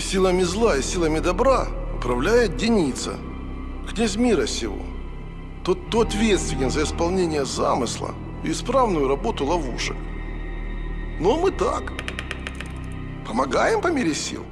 Силами зла и силами добра управляет Деница, князь мира сего. Тот, кто ответственен за исполнение замысла и исправную работу ловушек. Но мы так, помогаем по мере сил.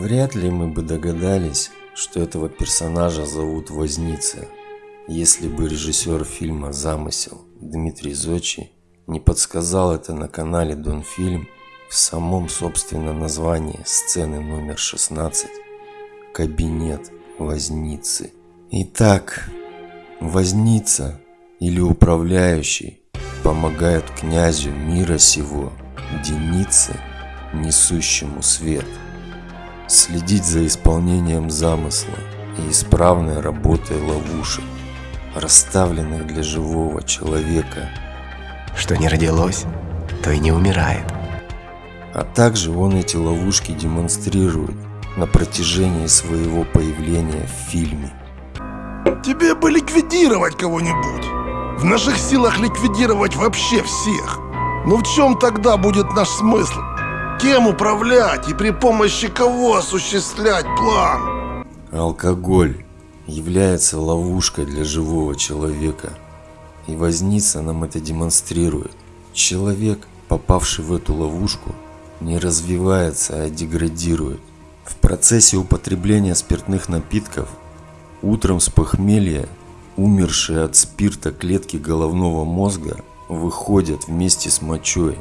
Вряд ли мы бы догадались, что этого персонажа зовут Возница, если бы режиссер фильма «Замысел» Дмитрий Зочи не подсказал это на канале Донфильм в самом собственном названии сцены номер 16 «Кабинет Возницы». Итак, Возница или управляющий помогают князю мира сего, Денице, несущему свет – следить за исполнением замысла и исправной работой ловушек, расставленных для живого человека. Что не родилось, то и не умирает. А также он эти ловушки демонстрирует на протяжении своего появления в фильме. Тебе бы ликвидировать кого-нибудь. В наших силах ликвидировать вообще всех. Но в чем тогда будет наш смысл? Кем управлять и при помощи кого осуществлять план? Алкоголь является ловушкой для живого человека. И Возница нам это демонстрирует. Человек, попавший в эту ловушку, не развивается, а деградирует. В процессе употребления спиртных напитков утром с похмелья умершие от спирта клетки головного мозга выходят вместе с мочой.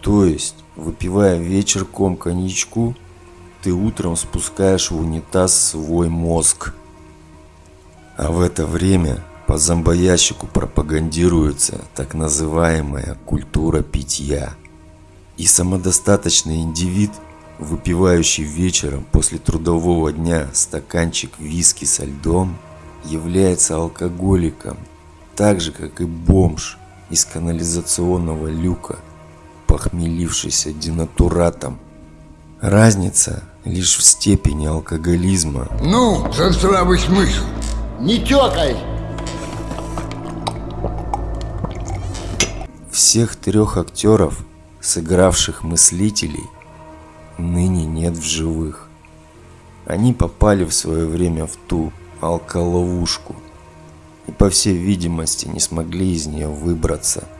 То есть Выпивая вечерком коньячку, ты утром спускаешь в унитаз свой мозг. А в это время по зомбоящику пропагандируется так называемая культура питья. И самодостаточный индивид, выпивающий вечером после трудового дня стаканчик виски со льдом, является алкоголиком, так же как и бомж из канализационного люка – похмелившийся денатуратом. Разница лишь в степени алкоголизма. Ну, за здравый смысл. Не тёкай! Всех трех актеров, сыгравших мыслителей, ныне нет в живых. Они попали в свое время в ту алколовушку и по всей видимости не смогли из нее выбраться –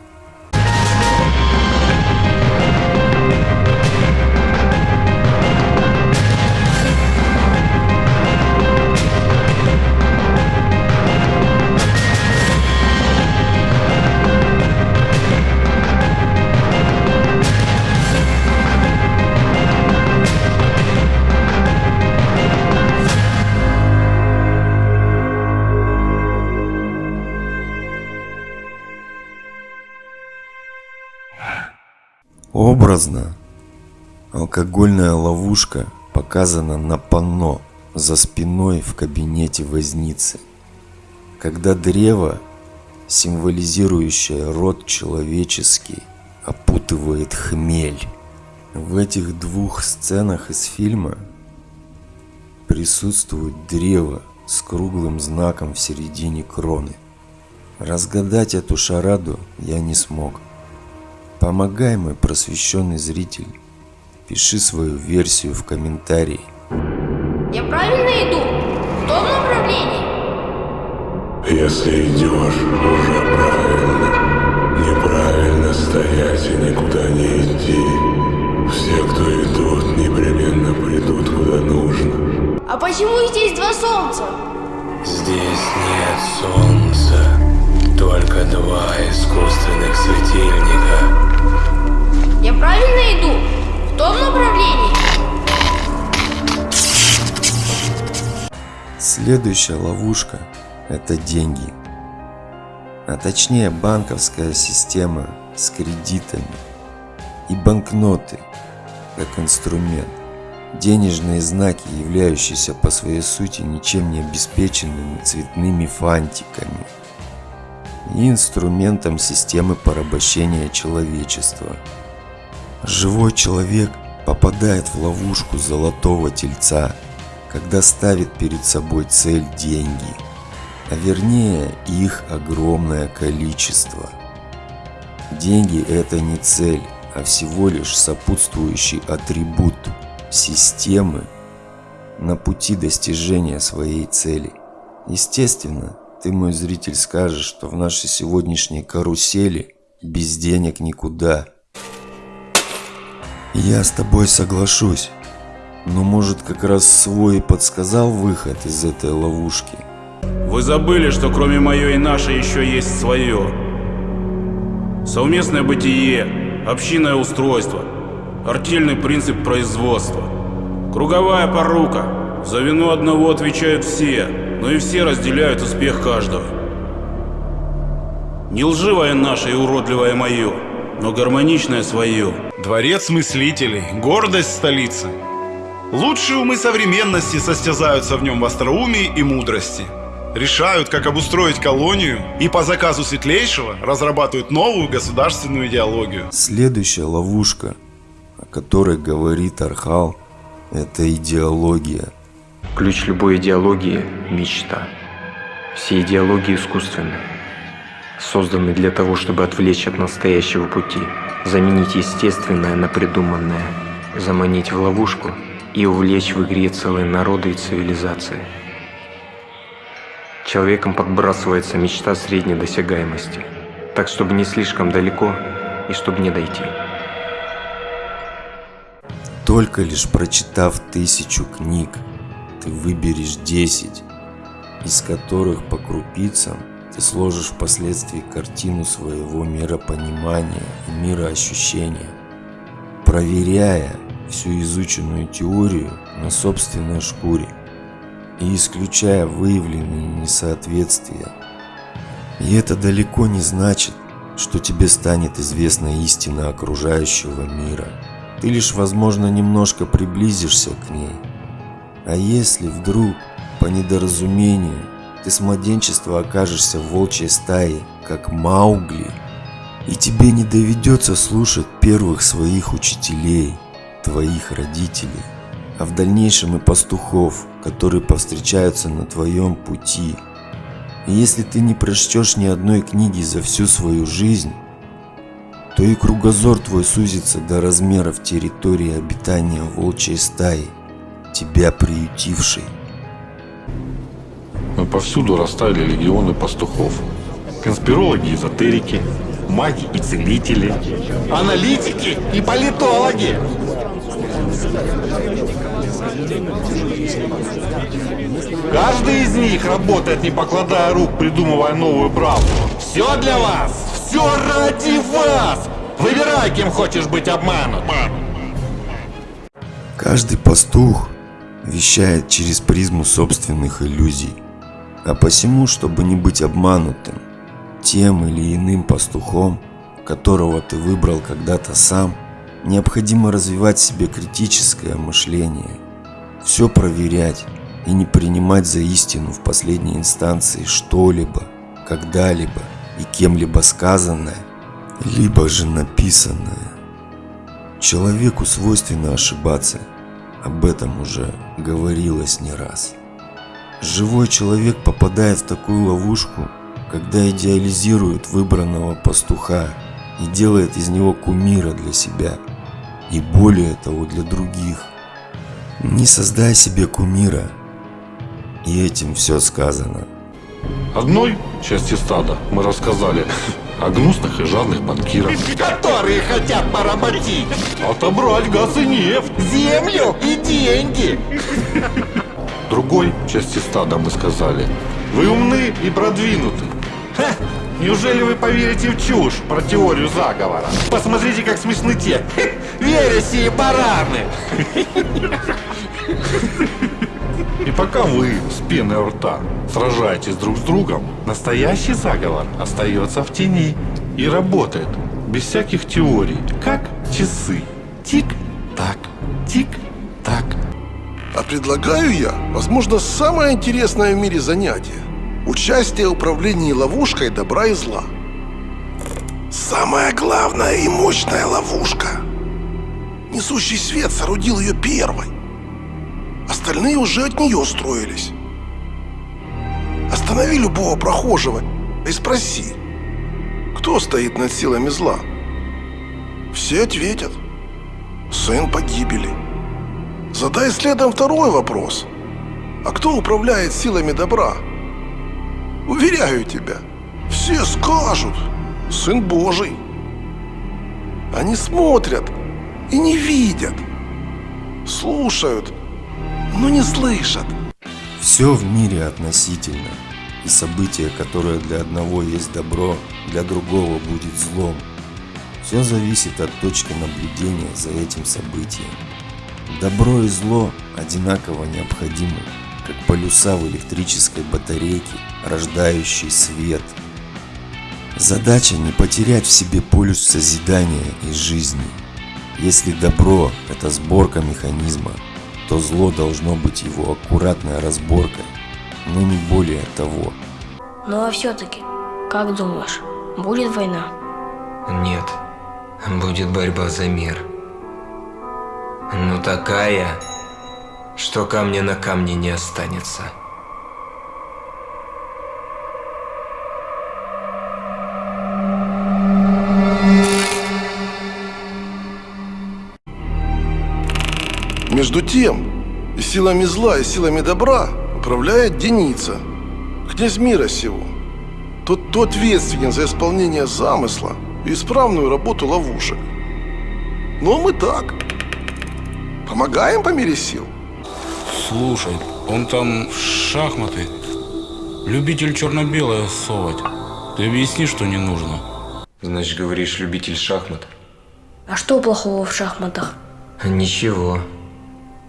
алкогольная ловушка показана на панно за спиной в кабинете возницы. Когда древо, символизирующее род человеческий, опутывает хмель. В этих двух сценах из фильма присутствует древо с круглым знаком в середине кроны. Разгадать эту шараду я не смог. Помогай, мой просвещенный зритель. Пиши свою версию в комментарии. Я правильно иду? В том направлении? Если идешь, уже правильно. Неправильно стоять и никуда не идти. Все, кто идут, непременно придут куда нужно. А почему здесь два солнца? Здесь нет солнца, только два искусственных светильника. Я правильно иду? Том направлении? Следующая ловушка – это деньги. А точнее банковская система с кредитами и банкноты как инструмент. Денежные знаки, являющиеся по своей сути ничем не обеспеченными цветными фантиками и инструментом системы порабощения человечества – Живой человек попадает в ловушку золотого тельца, когда ставит перед собой цель деньги, а вернее их огромное количество. Деньги это не цель, а всего лишь сопутствующий атрибут системы на пути достижения своей цели. Естественно, ты, мой зритель, скажешь, что в нашей сегодняшней карусели без денег никуда. Я с тобой соглашусь, но может как раз свой подсказал выход из этой ловушки. Вы забыли, что кроме мое и наше еще есть свое. Совместное бытие, общинное устройство, артельный принцип производства, круговая порука. За вину одного отвечают все, но и все разделяют успех каждого. Не лживое наше и уродливое мое, но гармоничное свое. Дворец мыслителей, гордость столицы. Лучшие умы современности состязаются в нем в остроумии и мудрости. Решают, как обустроить колонию и по заказу Светлейшего разрабатывают новую государственную идеологию. Следующая ловушка, о которой говорит Архал, это идеология. Ключ любой идеологии – мечта. Все идеологии искусственны. Созданы для того, чтобы отвлечь от настоящего пути, заменить естественное на придуманное, заманить в ловушку и увлечь в игре целые народы и цивилизации. Человеком подбрасывается мечта средней досягаемости, так чтобы не слишком далеко и чтобы не дойти. Только лишь прочитав тысячу книг, ты выберешь 10, из которых по крупицам ты сложишь впоследствии картину своего миропонимания и мироощущения, проверяя всю изученную теорию на собственной шкуре и исключая выявленные несоответствия. И это далеко не значит, что тебе станет известна истина окружающего мира. Ты лишь, возможно, немножко приблизишься к ней. А если вдруг, по недоразумению, ты с младенчества окажешься в волчьей стае, как Маугли, и тебе не доведется слушать первых своих учителей, твоих родителей, а в дальнейшем и пастухов, которые повстречаются на твоем пути. И если ты не прочтешь ни одной книги за всю свою жизнь, то и кругозор твой сузится до размеров территории обитания волчьей стаи, тебя приютившей. Но повсюду растаяли легионы пастухов. Конспирологи, эзотерики, маги и целители. Аналитики и политологи. Каждый из них работает, не покладая рук, придумывая новую правду. Все для вас! Все ради вас! Выбирай, кем хочешь быть обманут. Каждый пастух вещает через призму собственных иллюзий. А посему, чтобы не быть обманутым тем или иным пастухом, которого ты выбрал когда-то сам, необходимо развивать в себе критическое мышление, все проверять и не принимать за истину в последней инстанции что-либо, когда-либо и кем-либо сказанное, либо же написанное. Человеку свойственно ошибаться, об этом уже говорилось не раз. Живой человек попадает в такую ловушку, когда идеализирует выбранного пастуха и делает из него кумира для себя и более того для других. Не создай себе кумира, и этим все сказано. Одной части стада мы рассказали о гнусных и жадных банкирах. Которые хотят поработить Отобрать газ и нефть. землю и деньги. Другой части стада мы сказали. Вы умны и продвинуты. Ха! Неужели вы поверите в чушь про теорию заговора? Посмотрите, как смешны те вереси и бараны. И пока вы с пеной у рта сражаетесь друг с другом, настоящий заговор остается в тени и работает без всяких теорий, как часы. Тик-так, тик-так. А предлагаю я, возможно, самое интересное в мире занятие. Участие в управлении ловушкой добра и зла. Самая главная и мощная ловушка. несущий свет соорудил ее первой. Остальные уже от нее строились. Останови любого прохожего и спроси, кто стоит над силами зла. Все ответят. Сын погибели. Задай следом второй вопрос. А кто управляет силами добра? Уверяю тебя, все скажут. Сын Божий. Они смотрят и не видят. Слушают, но не слышат. Все в мире относительно, и событие, которое для одного есть добро, для другого будет злом. Все зависит от точки наблюдения за этим событием. Добро и зло одинаково необходимы, как полюса в электрической батарейке, рождающей свет. Задача не потерять в себе полюс созидания и жизни. Если добро – это сборка механизма, то зло должно быть его аккуратной разборкой, но не более того. Ну а все-таки, как думаешь, будет война? Нет, будет борьба за мир. Но такая, что камня на камне не останется. Между тем, силами зла, и силами добра управляет Деница, князь мира сего. Тот, кто ответственен за исполнение замысла и исправную работу ловушек. Ну а мы так, помогаем по мере сил. Слушай, он там в шахматы. Любитель черно-белое совать. Ты объясни, что не нужно. Значит, говоришь, любитель шахмат? А что плохого в шахматах? Ничего.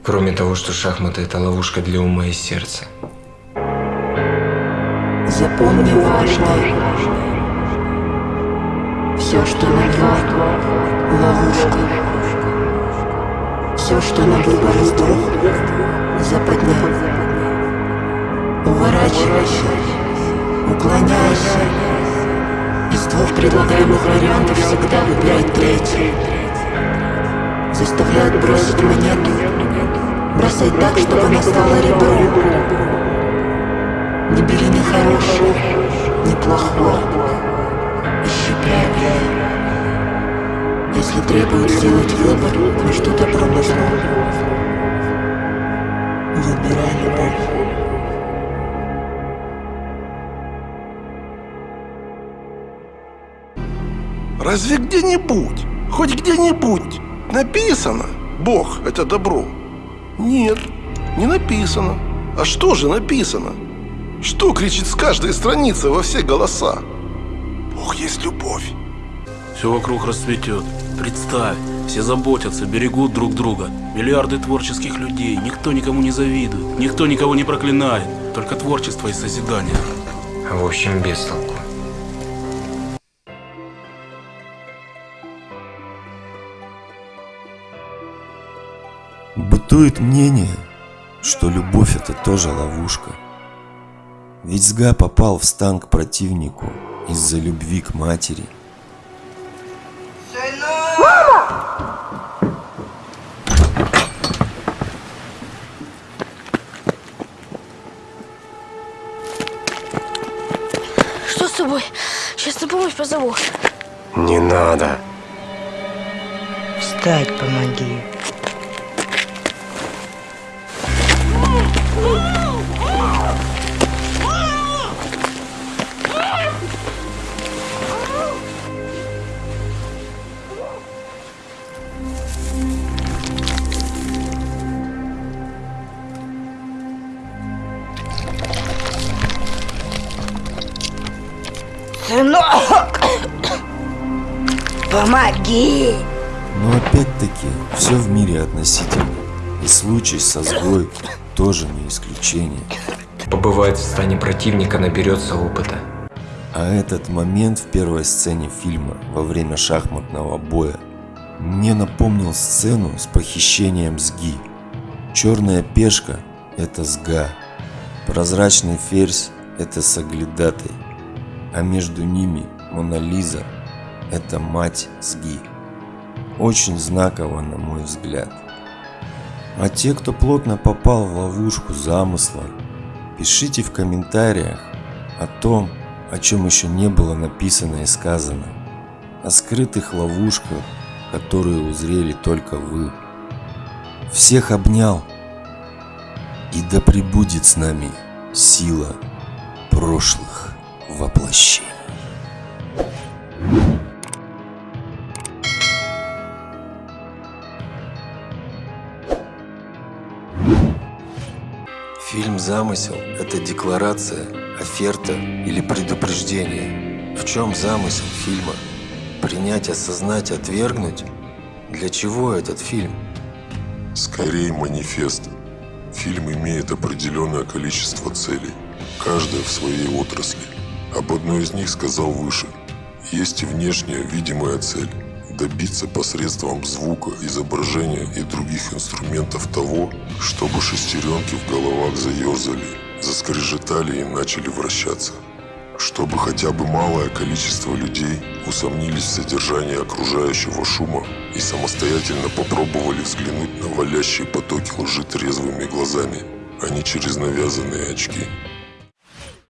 Кроме того, что шахматы – это ловушка для ума и сердца. Запомни важное. Все, что на два – ловушка. Все, что на выбор двух – западня. Уворачивайся, уклоняйся. Из двух предлагаемых вариантов всегда выбирай третий. Заставляют бросить монету. Бросай так, чтобы она стала ребром. Не бери ни хорошего, ни плохого. Ищи правильное. Если требует сделать выбор добром и злом, выбирай любовь. Разве где-нибудь, хоть где-нибудь написано «Бог – это добро»? Нет, не написано. А что же написано? Что кричит с каждой страницы во все голоса? Бог есть любовь. Все вокруг расцветет. Представь, все заботятся, берегут друг друга. Миллиарды творческих людей, никто никому не завидует, никто никого не проклинает. Только творчество и созидание. В общем, без толку. Бытует мнение, что любовь это тоже ловушка. Ведь Сга попал в стан к противнику из-за любви к матери. С тобой? Сейчас на помощь позову. Не надо. Встать помоги. Сынок! Помоги! Но опять-таки, все в мире относительно. И случай со сгой тоже не исключение. Побывает в стане противника, наберется опыта. А этот момент в первой сцене фильма во время шахматного боя мне напомнил сцену с похищением Сги. Черная пешка – это Сга, прозрачный ферзь – это Саглядатай, а между ними Мона Лиза – это мать Сги. очень знаково, на мой взгляд. А те, кто плотно попал в ловушку замысла, пишите в комментариях о том, о чем еще не было написано и сказано, о скрытых ловушках, которые узрели только вы. Всех обнял, и да пребудет с нами сила прошлых воплощений. Фильм «Замысел» – это декларация, оферта или предупреждение. В чем замысел фильма? Принять, осознать, отвергнуть? Для чего этот фильм? Скорее манифест. Фильм имеет определенное количество целей, каждая в своей отрасли. Об одной из них сказал выше. Есть и внешняя видимая цель – добиться посредством звука, изображения и других инструментов того, чтобы шестеренки в головах заерзали, заскрежетали и начали вращаться. Чтобы хотя бы малое количество людей усомнились в содержании окружающего шума и самостоятельно попробовали взглянуть на валящие потоки лжи трезвыми глазами, а не через навязанные очки.